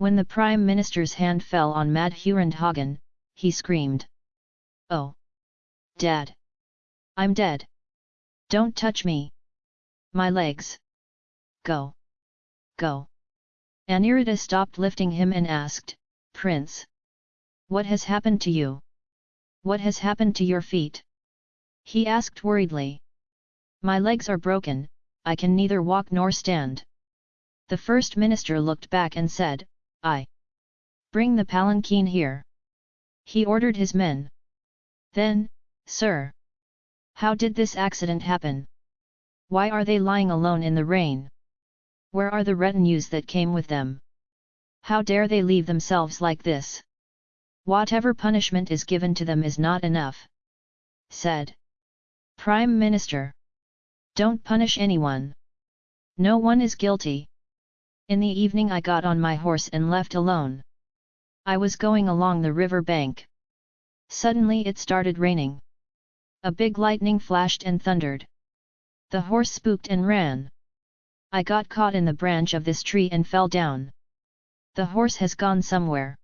When the Prime Minister's hand fell on Madhurandhagen, he screamed. Oh! Dad! I'm dead! Don't touch me! My legs! Go! Go! Aniruddha stopped lifting him and asked, Prince! What has happened to you? What has happened to your feet? He asked worriedly. My legs are broken, I can neither walk nor stand. The first minister looked back and said, I. Bring the palanquin here. He ordered his men. Then, Sir. How did this accident happen? Why are they lying alone in the rain? Where are the retinues that came with them? How dare they leave themselves like this? Whatever punishment is given to them is not enough. Said. Prime Minister. Don't punish anyone. No one is guilty. In the evening I got on my horse and left alone. I was going along the river bank. Suddenly it started raining. A big lightning flashed and thundered. The horse spooked and ran. I got caught in the branch of this tree and fell down. The horse has gone somewhere.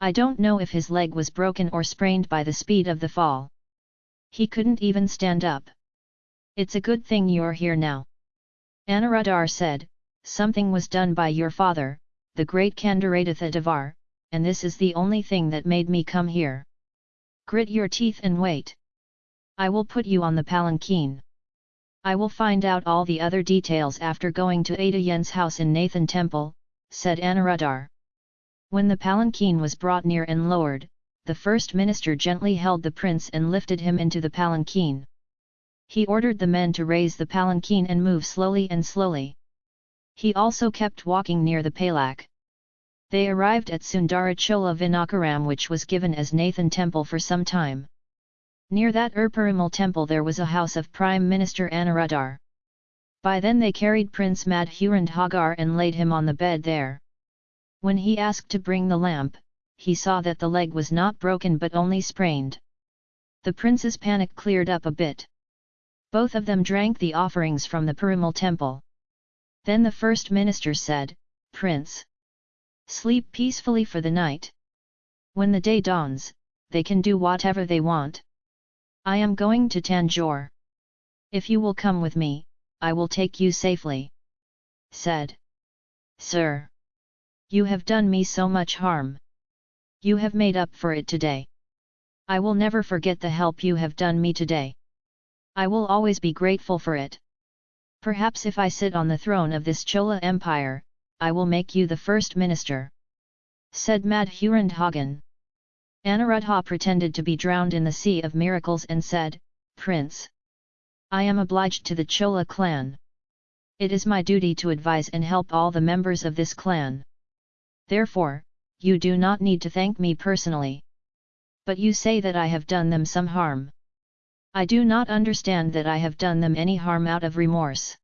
I don't know if his leg was broken or sprained by the speed of the fall. He couldn't even stand up. It's a good thing you're here now. Anuruddhar said, something was done by your father, the great Kandaratitha Devar, and this is the only thing that made me come here. Grit your teeth and wait. I will put you on the palanquin. I will find out all the other details after going to Ada Yen's house in Nathan Temple, said Anuruddhar. When the palanquin was brought near and lowered, the first minister gently held the prince and lifted him into the palanquin. He ordered the men to raise the palanquin and move slowly and slowly. He also kept walking near the Palak. They arrived at Sundarachola Vinakaram which was given as Nathan Temple for some time. Near that Urparimal temple there was a house of Prime Minister Anuruddhar. By then they carried Prince Madhurandhagar and laid him on the bed there. When he asked to bring the lamp, he saw that the leg was not broken but only sprained. The prince's panic cleared up a bit. Both of them drank the offerings from the Parimal temple. Then the first minister said, Prince! Sleep peacefully for the night. When the day dawns, they can do whatever they want. I am going to Tanjore. If you will come with me, I will take you safely. Said. Sir! You have done me so much harm. You have made up for it today. I will never forget the help you have done me today. I will always be grateful for it. Perhaps if I sit on the throne of this Chola Empire, I will make you the first minister. Said Madhurandhagen. Anuruddha pretended to be drowned in the sea of miracles and said, Prince! I am obliged to the Chola clan. It is my duty to advise and help all the members of this clan. Therefore, you do not need to thank me personally. But you say that I have done them some harm. I do not understand that I have done them any harm out of remorse.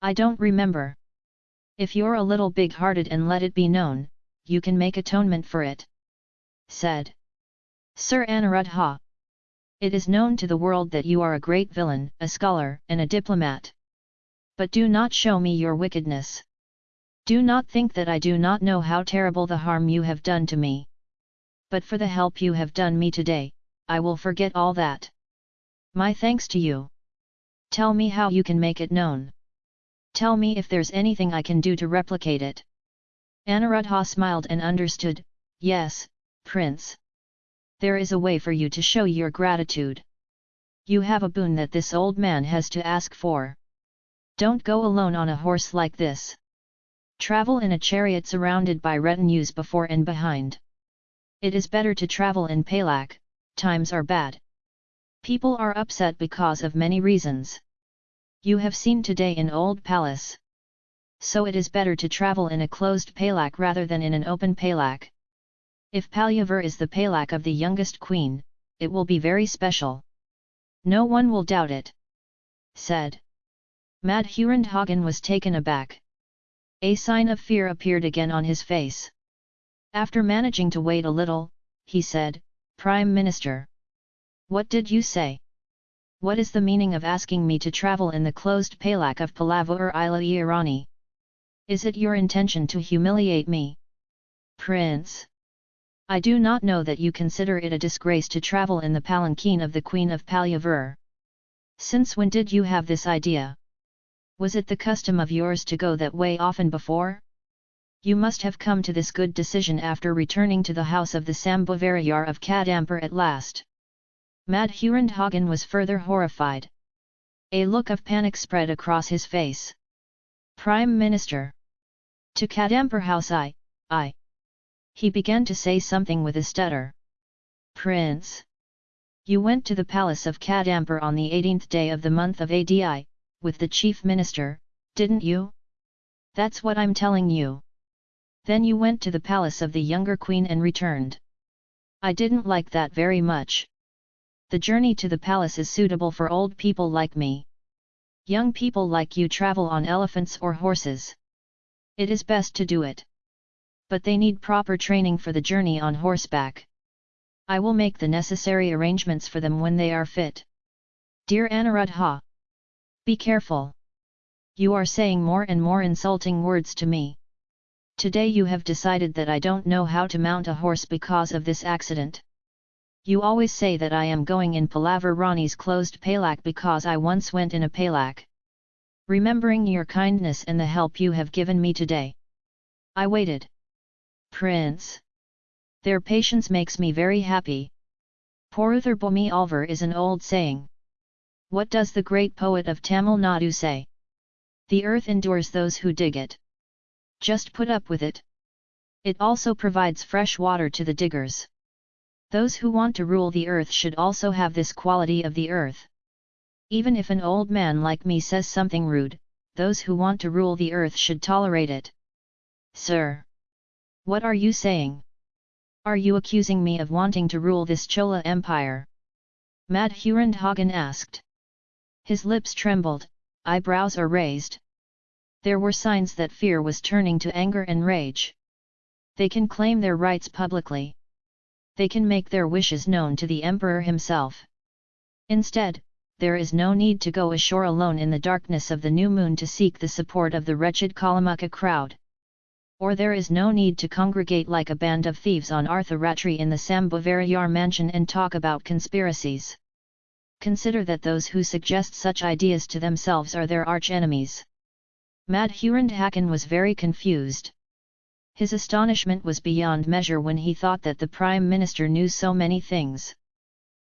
I don't remember. If you're a little big-hearted and let it be known, you can make atonement for it. Said. Sir Anuruddha. It is known to the world that you are a great villain, a scholar, and a diplomat. But do not show me your wickedness. Do not think that I do not know how terrible the harm you have done to me. But for the help you have done me today, I will forget all that. My thanks to you. Tell me how you can make it known. Tell me if there's anything I can do to replicate it. Anuruddha smiled and understood, yes, prince. There is a way for you to show your gratitude. You have a boon that this old man has to ask for. Don't go alone on a horse like this. Travel in a chariot surrounded by retinues before and behind. It is better to travel in Palak, times are bad. People are upset because of many reasons. You have seen today in Old Palace. So it is better to travel in a closed palak rather than in an open palak. If Palyavar is the palak of the youngest queen, it will be very special. No one will doubt it. Said. Madhurandhagen was taken aback. A sign of fear appeared again on his face. After managing to wait a little, he said, Prime Minister. What did you say? What is the meaning of asking me to travel in the closed palak of Palavur Ila Irani? Is it your intention to humiliate me? Prince! I do not know that you consider it a disgrace to travel in the palanquin of the Queen of Palyavur. Since when did you have this idea? Was it the custom of yours to go that way often before? You must have come to this good decision after returning to the house of the Sambhavarayar of Kadampur at last. Madhurandhagan was further horrified. A look of panic spread across his face. Prime Minister! To Kadampur house I, I. He began to say something with a stutter. Prince! You went to the palace of Kadampur on the 18th day of the month of ADI, with the chief minister, didn't you? That's what I'm telling you. Then you went to the palace of the younger queen and returned. I didn't like that very much. The journey to the palace is suitable for old people like me. Young people like you travel on elephants or horses. It is best to do it. But they need proper training for the journey on horseback. I will make the necessary arrangements for them when they are fit. Dear Anuruddha! Be careful! You are saying more and more insulting words to me. Today you have decided that I don't know how to mount a horse because of this accident. You always say that I am going in Palaver Rani's closed palak because I once went in a palak. Remembering your kindness and the help you have given me today. I waited. Prince. Their patience makes me very happy. Poruthar Bomi Alvar is an old saying. What does the great poet of Tamil Nadu say? The earth endures those who dig it. Just put up with it. It also provides fresh water to the diggers. Those who want to rule the earth should also have this quality of the earth. Even if an old man like me says something rude, those who want to rule the earth should tolerate it. Sir! What are you saying? Are you accusing me of wanting to rule this Chola empire? Madhurandhagan asked. His lips trembled, eyebrows are raised there were signs that fear was turning to anger and rage. They can claim their rights publicly. They can make their wishes known to the emperor himself. Instead, there is no need to go ashore alone in the darkness of the new moon to seek the support of the wretched Kalamukha crowd. Or there is no need to congregate like a band of thieves on Artharatri in the Sambhavarayar mansion and talk about conspiracies. Consider that those who suggest such ideas to themselves are their arch-enemies. Madhurandhakan was very confused. His astonishment was beyond measure when he thought that the Prime Minister knew so many things.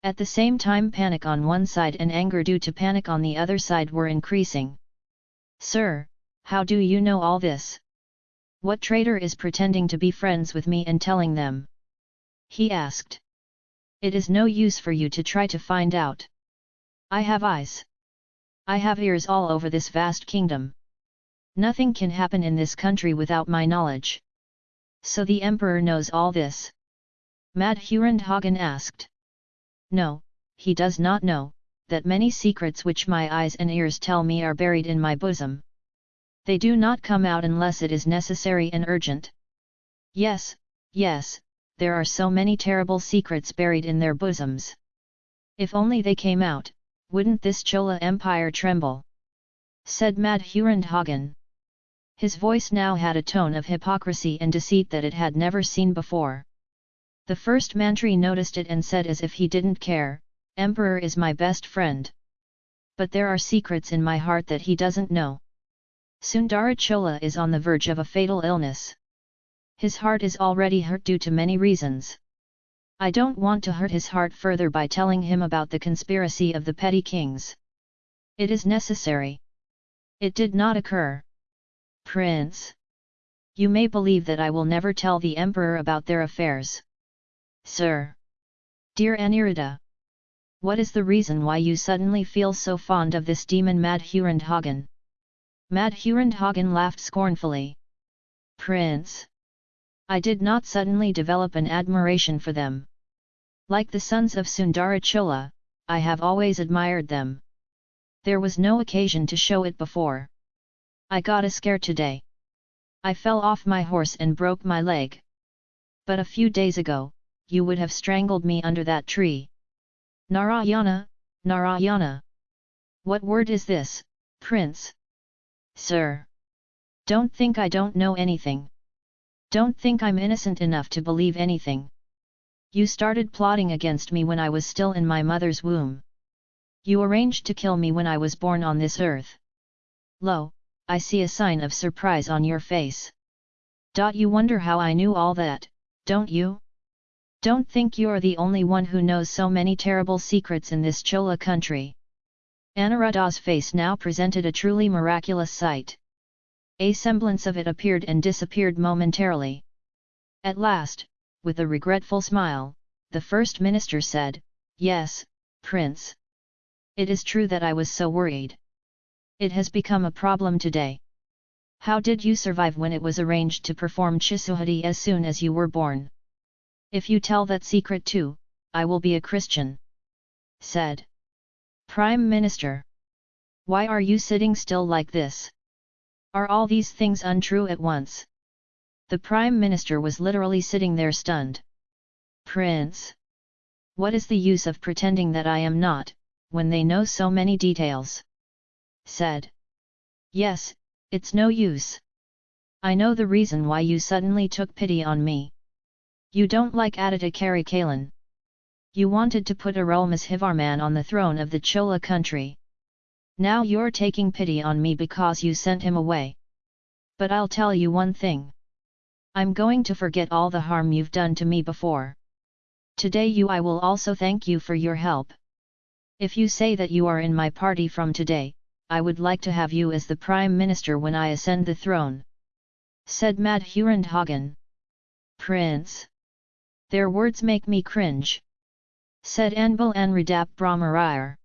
At the same time panic on one side and anger due to panic on the other side were increasing. Sir, how do you know all this? What traitor is pretending to be friends with me and telling them? He asked. It is no use for you to try to find out. I have eyes. I have ears all over this vast kingdom. Nothing can happen in this country without my knowledge. So the emperor knows all this? Madhurandhagan asked. No, he does not know, that many secrets which my eyes and ears tell me are buried in my bosom. They do not come out unless it is necessary and urgent. Yes, yes, there are so many terrible secrets buried in their bosoms. If only they came out, wouldn't this Chola empire tremble? Said Madhurandhagan. His voice now had a tone of hypocrisy and deceit that it had never seen before. The first mantri noticed it and said as if he didn't care, Emperor is my best friend. But there are secrets in my heart that he doesn't know. Sundarachola is on the verge of a fatal illness. His heart is already hurt due to many reasons. I don't want to hurt his heart further by telling him about the conspiracy of the petty kings. It is necessary. It did not occur. Prince! You may believe that I will never tell the Emperor about their affairs. Sir! Dear Aniruddha! What is the reason why you suddenly feel so fond of this demon Madhurandhagan? Madhurandhagan laughed scornfully. Prince! I did not suddenly develop an admiration for them. Like the sons of Sundarachola, I have always admired them. There was no occasion to show it before. I got a scare today. I fell off my horse and broke my leg. But a few days ago, you would have strangled me under that tree. Narayana, Narayana! What word is this, prince? Sir! Don't think I don't know anything. Don't think I'm innocent enough to believe anything. You started plotting against me when I was still in my mother's womb. You arranged to kill me when I was born on this earth. Lo, I see a sign of surprise on your face. Dot you wonder how I knew all that, don't you? Don't think you're the only one who knows so many terrible secrets in this Chola country. Anuruddha's face now presented a truly miraculous sight. A semblance of it appeared and disappeared momentarily. At last, with a regretful smile, the first minister said, Yes, prince. It is true that I was so worried. It has become a problem today. How did you survive when it was arranged to perform Chisuhati as soon as you were born? If you tell that secret too, I will be a Christian. Said. Prime Minister. Why are you sitting still like this? Are all these things untrue at once? The Prime Minister was literally sitting there stunned. Prince! What is the use of pretending that I am not, when they know so many details? Said. Yes, it's no use. I know the reason why you suddenly took pity on me. You don't like Aditya Karikalan. You wanted to put Arulmozhivarman on the throne of the Chola country. Now you're taking pity on me because you sent him away. But I'll tell you one thing. I'm going to forget all the harm you've done to me before. Today you I will also thank you for your help. If you say that you are in my party from today, I would like to have you as the Prime Minister when I ascend the throne. Said Madhurandhagan. Prince. Their words make me cringe. Said Anbil Aniruddha Brahmarayar.